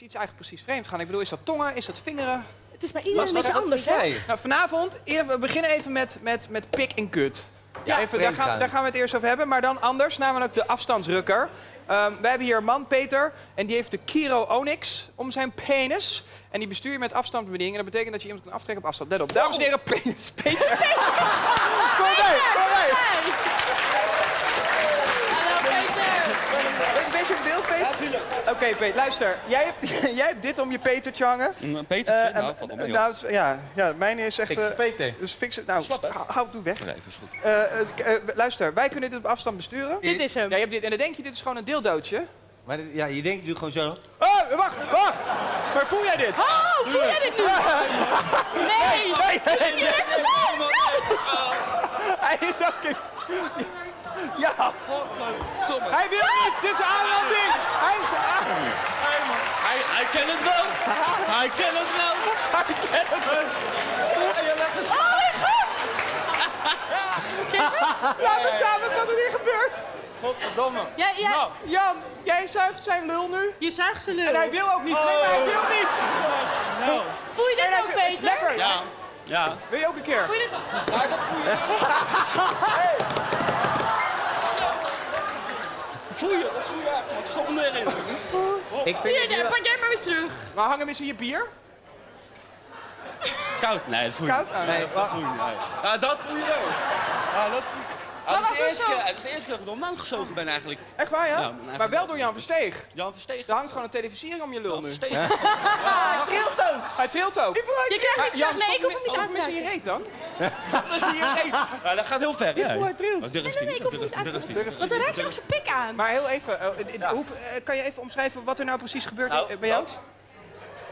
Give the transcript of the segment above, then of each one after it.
heeft iets eigenlijk precies vreemd gaan? Ik bedoel, is dat tongen? Is dat vingeren? Het is bij iedereen een beetje anders, hè? Nou, vanavond, eer- we beginnen even met, met, met pik en kut. Ja, even, daar, vreemd gaan, gaan. daar gaan we het eerst over hebben. Maar dan anders, namelijk de afstandsrukker. Ehm, wij hebben hier een man, Peter, en die heeft de Kiro Onyx om zijn penis. En die bestuur je met afstandsbediening. En dat betekent dat je iemand kan aftrekken op afstand. Let op. Dames en heren, penis. Peter. kom mee, kom mee. Een beetje in beeld, Peter? Oké, Peter, luister. Jij hebt, jij hebt dit om je Petertje hangen. Een Petertje? Eh, nou, en- valt mee, nou, het- ja, ja, mijne is echt... Fix eh, Peter. dus fix het. Nou, hou, doe weg. Nee, is goed. Eh, eh, eh, luister, wij kunnen dit op afstand besturen. Dit is hem. Ja, je hebt dit, en dan denk je, dit is gewoon een deeldootje. Maar dit- ja, je denkt, je doet gewoon zo. Oh, wacht, wacht! Maar voel jij dit? Oh, voel jij dit nu? Nee! Nee, nee, nee. Hij is ook in... Ja, Godverdomme. hij wil niet! Dit is aanranding! Hij is Hij, hij kent het wel. Hij kent het wel. Laat het samen wat er hier gebeurt. Godverdomme. Ja, ja, Nou, Jan, jij zuigt zijn lul nu. je zuigt zijn En lul. hij wil ook niet. Nee, maar hij wil niet. nou. Voel je En dit ook, het Peter? Lekker. Ja. Ja. Wil je ook een keer? Voel je dit? Voel je? Dat voel je echt. man. Stop hem erin. Ik vind Hier, het nu pak jij maar weer terug. Maar hang hem eens in je bier. Koud? Nee, dat voel je Koud? niet. Oh, Nee, dat voel je niet. Nee. Ja, dat voel je wel. Ja, dat voel je. Ja, dat, is de eerste keer, dat is de eerste keer dat ik door een man gezogen ben eigenlijk. Echt waar, ja? Ja, maar maar wel door Jan Versteeg. Jan Verstegen. Er hangt gewoon een televisiering om je lul nu. Verstegen. Hij trilt ook. Hij trilt ook. Je krijgt niet. Nee, ik hoef hem niet aan te mis in je reet dan. Dat is hier geen- Ja, dat gaat heel ver. Ja. hij trilt. Oh, Nee, ik hoef hem niet, aan te. Want dan raak je ook zijn pik aan. Maar heel even, eh, eh, eh, kan je even omschrijven wat er nou precies gebeurt Nou, eh, bij jou?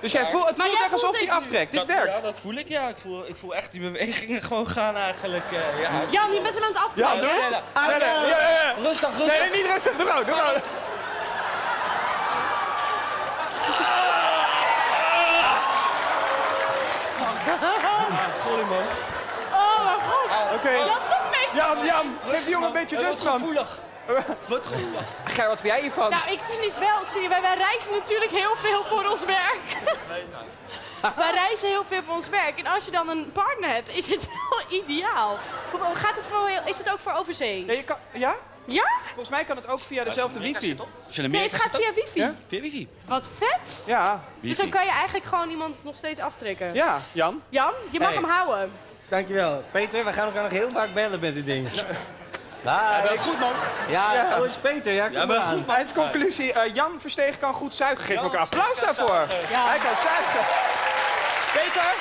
Dat- Dus jij voelt, het Maar voelt jij echt alsof hij nu. aftrekt. Dit Dat- werkt. Ja, dat voel ik. Ja, ik voel, ik voel echt die bewegingen gewoon gaan eigenlijk. eh, ja. Jan, je bent hem aan het aftrekken. Ja, doe. Rustig, rustig. Nee, nee, niet rustig. Doe gewoon, doe gewoon. Sorry man. Oh, mijn god. Oké. Mee. Jan, Jan, geef die jongen een man. beetje Hij rust wordt gevoelig. Wordt gevoelig. Ger, wat vind jij hiervan? Nou, ik vind het wel, zie je, wij, wij reizen natuurlijk heel veel voor ons werk. wij reizen heel veel voor ons werk. En als je dan een partner hebt, is het wel ideaal. Hoe- Gaat het voor, heel- is het ook voor overzee? Ja, je kan, ja? Ja? Volgens mij kan het ook via dezelfde wifi. Nee, het gaat via wifi. Ja? Via wifi. Wat vet. Ja. Dus dan kan je eigenlijk gewoon iemand nog steeds aftrekken. Ja, Jan. Jan, je mag Hey. hem houden. Dankjewel. Peter, we gaan elkaar nog heel vaak bellen met dit ding. Ja, Wel goed man. ja, Ja. oh, is Peter. Ja, kom Ja, maar goed man. Eindconclusie, eh, Jan Verstegen kan goed zuigen. Geef Jan elkaar applaus daarvoor. Ja. Hij kan zuigen. Peter?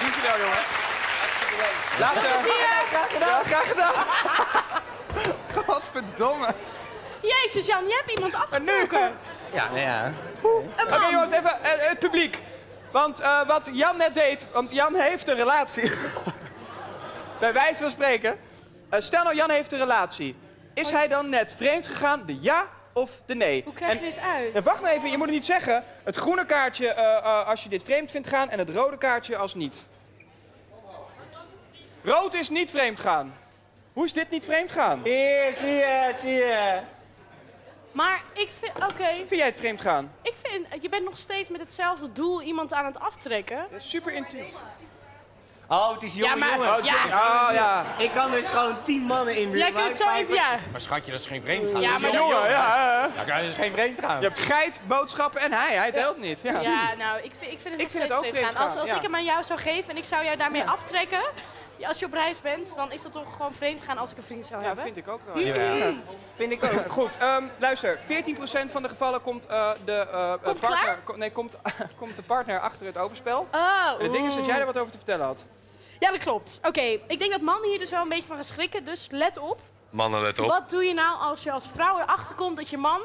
Dankjewel, jongen. Later. Zie je? Graag gedaan. graag gedaan. Godverdomme. Jezus Jan, je hebt iemand afgetrokken. Ja, nou ja. Een Oké jongens, even eh, het publiek. Want eh, wat Jan net deed, want Jan heeft een relatie. Bij wijze van spreken. Eh, stel nou Jan heeft een relatie. Is hij dan net vreemd gegaan, de ja of de nee? Hoe krijg je En- dit uit? En wacht maar even, je moet het niet zeggen. Het groene kaartje eh, eh, als je dit vreemd vindt gaan en het rode kaartje als niet. Rood is niet vreemd gaan. Hoe is dit niet vreemd gaan? Hier, zie je, zie je. Maar ik vind, oké, Vind jij het vreemd gaan? ik vind, je bent nog steeds met hetzelfde doel iemand aan het aftrekken. Super intiem. Oh, het is jonge Ja, maar- jongen. Oh, ja. Oh ja. Ik kan dus gewoon tien mannen in Jij kunt zo even, ja. Maar schatje, dat is geen vreemd gaan. Ja, dat is maar jong. Jongen, ja. Ja, dat is geen vreemd gaan. Je hebt geit, boodschappen en hij. Hij telt niet. Ja. Ja, nou, ik vind, ik vind het Ik nog vind steeds het ook vreemd vreemd gaan. Als, als ja. ik hem aan jou zou geven en ik zou jou daarmee aftrekken, ja, als je op reis bent, dan is dat toch gewoon vreemd gaan als ik een vriend zou Ja, hebben. vind ik ook wel. Ja. Vind ik ook. Goed, ehm, luister. 14% van de gevallen komt eh, de eh, Komt partner... klaar? ko- nee, komt, komt de partner achter het overspel. Oh, En het ding is dat jij er wat over te vertellen had. Ja, dat klopt. Oké, ik denk dat mannen hier dus wel een beetje van gaan schrikken, dus let op. Mannen, let Wat doe je nou als je als vrouw erachter komt dat je man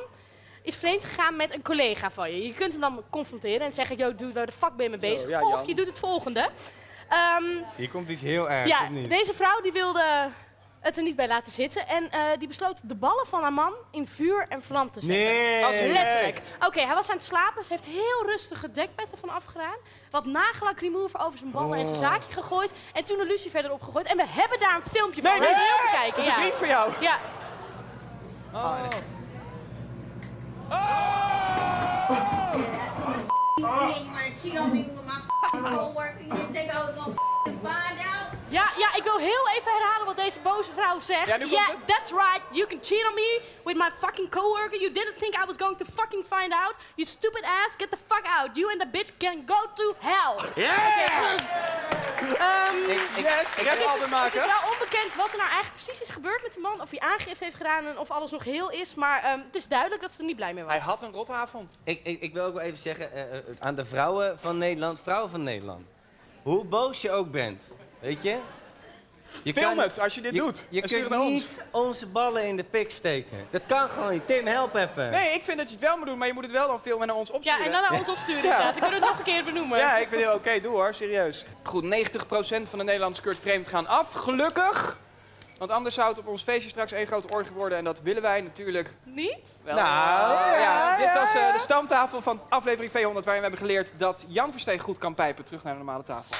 is vreemd gegaan met een collega van je? Je kunt hem dan confronteren en zeggen, yo, dude, waar de fuck ben je mee bezig? ja, of je doet het volgende. Ehm, Hier komt iets heel ergs, ja, of niet? deze vrouw die wilde het er niet bij laten zitten en eh, die besloot de ballen van haar man in vuur en vlam te zetten. Nee. Als letterlijk. Oké, hij was aan het slapen. Ze heeft heel rustig het dekbed ervan afgedaan. Wat nagellak remover over zijn ballen en zijn Oh. zaakje gegooid. En toen een lucifer erop gegooid. En we hebben daar een filmpje van. Nee, nee, je even kijken? Dat is een ja. vriend van jou. Ja. Oh. my coworker. You think I was gonna find out? Ja, ja, ik wil heel even herhalen wat deze boze vrouw zegt. Ja, nu komt yeah, het. that's right. You can cheat on me with my fucking coworker. You didn't think I was going to fucking find out. You stupid ass, get the fuck out. You and the bitch can go to hell. Yeah! Ehm, Ik, ik, Yes, het, red is, Albert het is maken. wel onbekend wat er nou eigenlijk precies is gebeurd met de man. Of hij aangifte heeft gedaan en of alles nog heel is. Maar ehm, het is duidelijk dat ze er niet blij mee was. Hij had een rotavond. ik, ik, ik wil ook wel even zeggen eh, eh, aan de vrouwen van Nederland, vrouwen van Nederland. Hoe boos je ook bent, weet je? je Film het als je dit je, doet. Je kunt ons. niet onze ballen in de pik steken. Dat kan gewoon niet. Tim, help even. Nee, ik vind dat je het wel moet doen, maar je moet het wel dan filmen en naar ons opsturen. Ja, en dan naar ons opsturen inderdaad. Dan kunnen we het nog een keer benoemen. Ja, ik vind het heel oké. Doe hoor, serieus. Goed, 90% van de Nederlandse keurt vreemd gaan af. Gelukkig. Want anders zou het op ons feestje straks één grote orgie worden. En dat willen wij natuurlijk Niet? wel. Nou, ja, ja, dit ja, was eh, ja. de stamtafel van aflevering 200. Waarin we hebben geleerd dat Jan Versteeg goed kan pijpen. Terug naar de normale tafel.